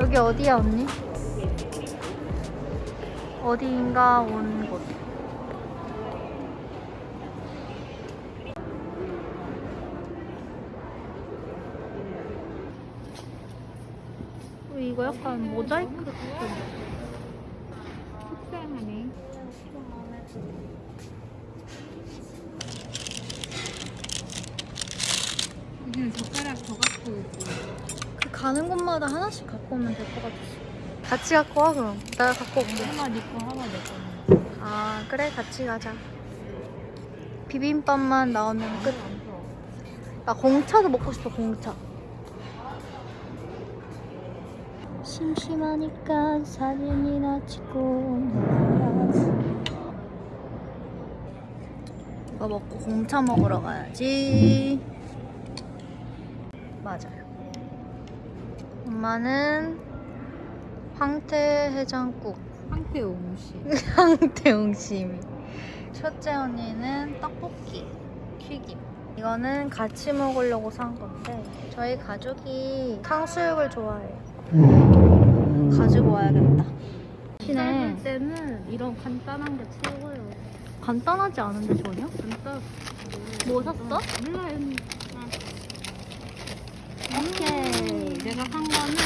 여기 어디야 언니? 어디인가 온 곳. 이거 약간 모자이크 같은. 속상하네. 여기는 젓가락 더 갖고 오고. 그 가는 곳마다 하나씩 갖고 오면 될 것 같았어. 같이 갖고 와 그럼. 내가 갖고 올게. 하나 네거 하나 내 거. 아 그래 같이 가자. 비빔밥만 나오면 끝. 나 공차도 먹고 싶어 공차. 심심하니까 사진이나 찍고 놀아야지. 이거 먹고 공차 먹으러 가야지. 맞아요. 엄마는 황태 해장국. 황태 옹시. 황태용심이. 첫째 언니는 떡볶이, 튀김. 이거는 같이 먹으려고 산 건데 저희 가족이 탕수육을 좋아해요. 가지고 와야겠다. 시네. 할 때는 이런 간단한 게 최고예요. 간단하지 않은데 전혀? 간단. 뭐 샀어? 몰라요. 오케이. 내가 산 거는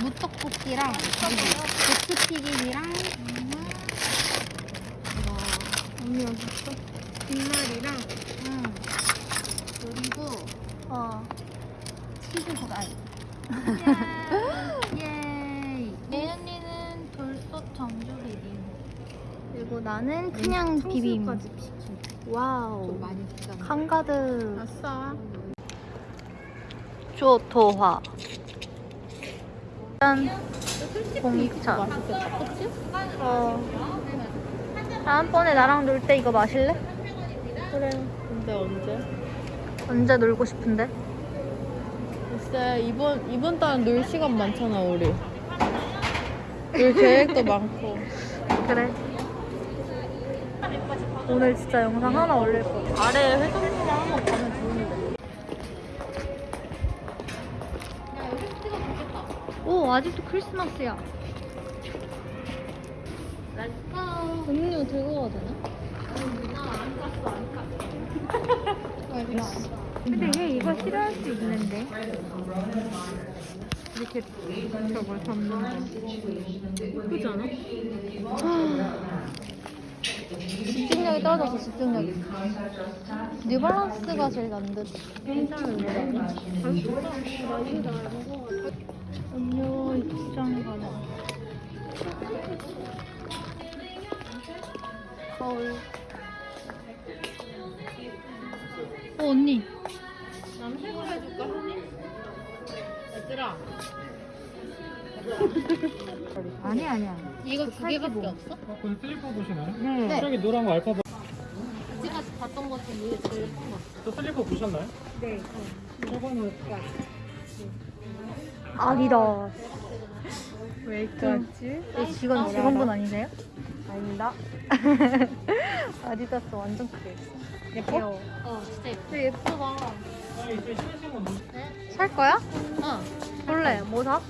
무떡볶이랑 고추 튀김이랑 이거 언니가 샀어? 김말이랑 응. 그리고 어. 치즈 후라이. 예이. 예은이는 돌솥 정주 비빔. 그리고 나는 그냥 비빔. 청수까지 시킨. 좀 와우. 많이 비싸네. 한가득. 아싸. 조토화. 맛있겠다. 그치? 어. 다음번에 나랑 놀 때 이거 마실래? 그래. 근데 언제? 언제 놀고 싶은데? 글쎄 이번 이번 달은 놀 시간 많잖아 우리. 놀 계획도 많고. 그래. 오늘 진짜 영상 하나 올릴 거야. 아래 회전목마 한번 가면 좋은데. 야 여기 찍어 좋겠다. 오, 아직도 크리스마스야. Let's go. 음료 들고 가야 되나? 나 안 깠어 안 깠어. 근데 얘 이거 싫어할 수 있는데. 이렇게 저걸 잡는 거. 예쁘지 않아? 집중력이 떨어져서 집중력이. New Balance가 제일 난 듯. 괜찮은 이거. 음료 입장 가능. 거울. 어, 언니. 남색으로 해줄까 언니? 얘들아. 아니, 아니야. 이거 두 개밖에 없어? 그 슬리퍼 보시나요? 네. 저기 노란 거 알파벳 지가 봤던 것 중에 이게 제일 예쁜 거. 저 슬리퍼 보셨나요? 네. 저거는 아니다. 왜 이렇게 왔지? 이 직원, 직원분 아니세요? 아닙니다. 아디다스 완전 크게 있어. 예뻐? 어 진짜 예뻐. 되게 예쁘다. 건 누구? 살 거야? 어. 볼래? 뭐 사?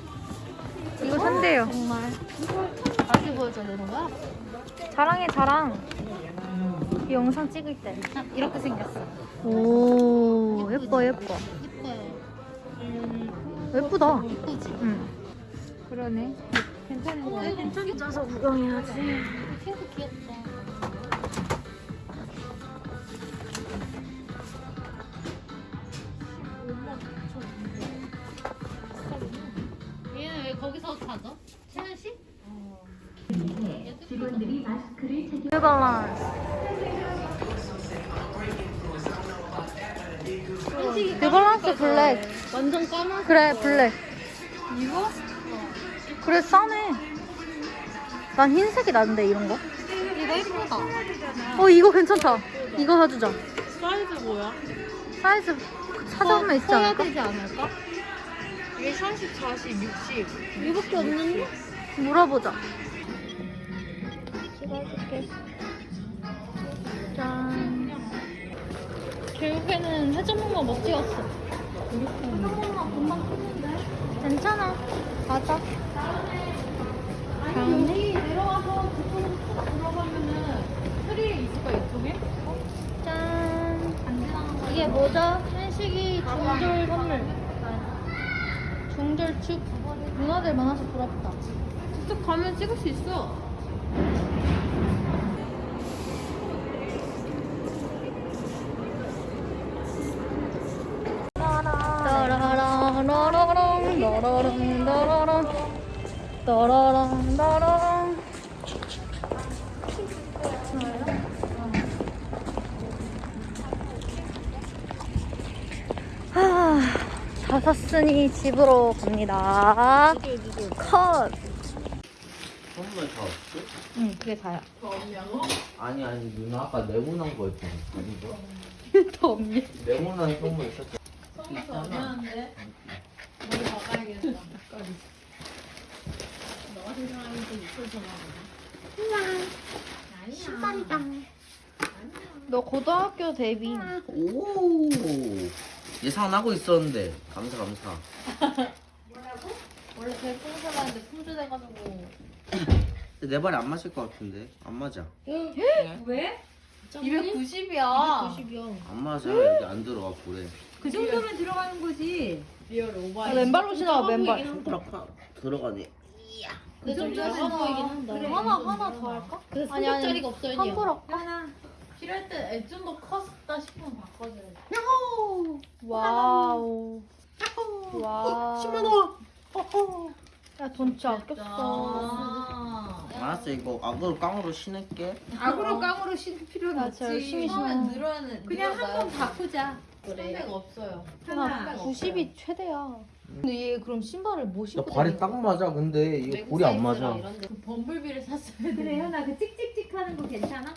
이거 산대요. 정말. 다시 보여줘야 되는 거야? 자랑해, 자랑. 이 영상 찍을 때. 아, 이렇게 생겼어. 오, 예뻐, 예뻐. 예뻐요. 예쁘다. 예쁘지? 응. 그러네. 괜찮은 거 같아. 괜찮이 짜서 구경해야지. 핑크 귀엽다. 얘는 왜 거기서 자죠? 채연 씨? New Balance. New Balance 블랙. 완전 까만. 그래, 블랙. 이거? 그래, 싸네. 난 흰색이 나는데, 이런 거. 이거 예쁘다. 어, 이거 괜찮다. 이거 사주자. 사이즈 뭐야? 사이즈 찾아보면 있지 커야 않을까? 되지 않을까? 이게 30, 40, 60 이밖에 없는데? 물어보자. 찍어줄게 짠. 결국에는 해전목마 못 찍었어 괜찮아. 가자. 여기 내려와서 그쪽으로 쭉 들어가면은 트리 있을까 이쪽에? 짠. 이게 뭐죠? 한식이 중졸 선물. 중절 축 누나들 많아서 부럽다. 쭉 가면 찍을 수 있어 따라라라라랑 라라랑 라라랑 따라랑 라라랑 아, 다 샀으니 집으로 갑니다. 컷. 선물 다 없어? 응, 그게 다야. 아니 아니 누나 아까 네모난 거 있잖아 이거 더 없니? 네모난 선물 있었잖아 선물 더 미안한데 머리 박아야겠다 너 같은 사람이 좀 있어서나 신발이다. 너 고등학교 데뷔. 오 예상하고 있었는데. 감사 감사. 원래 제일 풍선하는데 품절돼가지고. 근데 내 발이 안 맞을 것 같은데. 안 맞아. 왜? 290이야. 290이야 안 맞아. 여기 안 들어가 볼에 그 정도면 들어가는 거지. real 오바야 아, 맨발로 신어, 맨발. 들어가네. 근데 좀 작아 보이긴 한다. 하나, 하나 더 할까? 아니, 아니. 300짜리가 없어요 환불 할까? 하나. 필요할 때 좀 더 컸다 싶으면 바꿔줘야 돼 Wow. Wow. 10만원 야, 돈 진짜 아꼈어. 아 알았어 이거 악으로 깡으로 신을게 악으로 깡으로 신을 필요는 나 없지. 열심히 신어. 늘어는 그냥 한 번 바꾸자. 300 없어요 나 90이 최대야. 근데 얘 그럼 신발을 뭐나 신고 발이 딱 맞아 근데 이거 볼이 안 맞아 그 범블비를 샀어야 돼 그래 현아 그 찍찍찍 하는 거 괜찮아?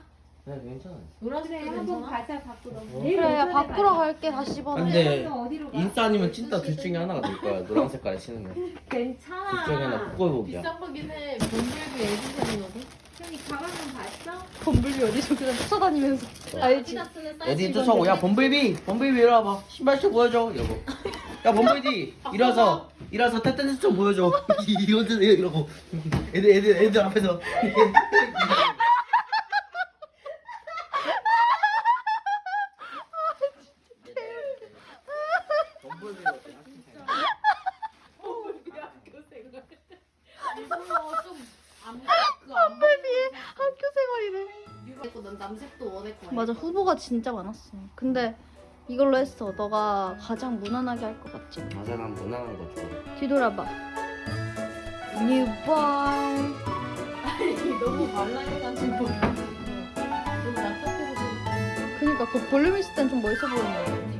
네 괜찮아 노란색 그래 한번 가자 바꾸러. 어? 내일 그래, 야, 오전에 바꾸러 가자. 갈게, 다시 번호. 근데 너 어디로 가? 인싸 아니면 찐따 둘 중에 하나가 될 거야 노란 색깔에 신으면 둘 중에 하나 괜찮아. 바꿔보기야 비싼 거긴 해 범블비 edition이거든 형이 가방은 봤어? 범블비 어디서 그냥 쫓아다니면서. 알지? 아디다스는 사이즈 어디 쫓아오고 야 범블비 범블비 이리 와봐 신발 좀 보여줘 여보 야 범블비 일어서 일어서 떼떼떼 좀 보여줘 이러고 애들 애들 애들 앞에서 범블비 학교 생활이래. 이거 난 남색도 원했고 맞아, 후보가 진짜 많았어. 근데 이걸로 했어. 너가 가장 무난하게 할 것 같지? 맞아 난 무난한 거 좋아 뒤돌아봐. 너무 말라해가지고 너무 납작해서 그니까 그 볼륨 있을 땐 좀 멋있어 보이네.